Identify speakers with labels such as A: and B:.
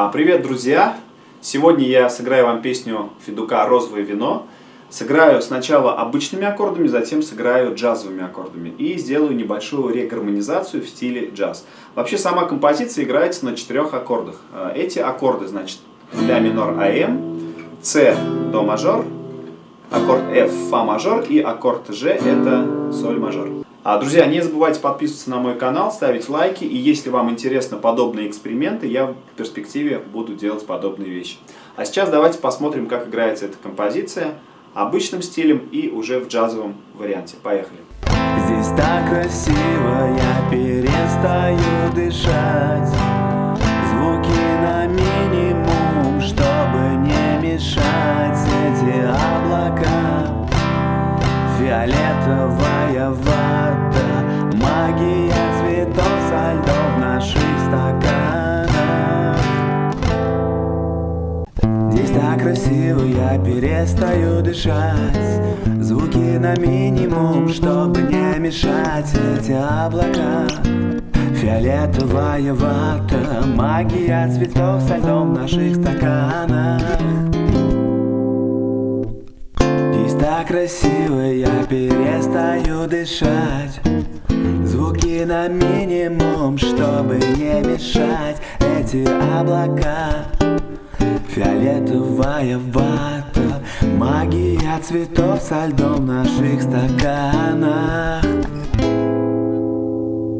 A: А, привет, друзья! Сегодня я сыграю вам песню Федука «Розовое вино». Сыграю сначала обычными аккордами, затем сыграю джазовыми аккордами. И сделаю небольшую регармонизацию в стиле джаз. Вообще сама композиция играется на четырех аккордах. А, эти аккорды, значит, ля минор АМ, С до мажор, аккорд F фа мажор и аккорд G это соль мажор. А, друзья, не забывайте подписываться на мой канал, ставить лайки. И если вам интересны подобные эксперименты, я в перспективе буду делать подобные вещи. А сейчас давайте посмотрим, как играется эта композиция обычным стилем и уже в джазовом варианте. Поехали.
B: Здесь так красиво, я перестаю дышать Звуки на минимум, чтобы не мешать эти облака Фиолетовая вата красиво, я перестаю дышать. Звуки на минимум, чтобы не мешать эти облака. Фиолетовая вата Магия цветов со льдом в наших стаканах. Так красиво, я перестаю дышать. Звуки на минимум, чтобы не мешать Эти облака Фиолетовая вата Магия цветов со льдом в наших стаканах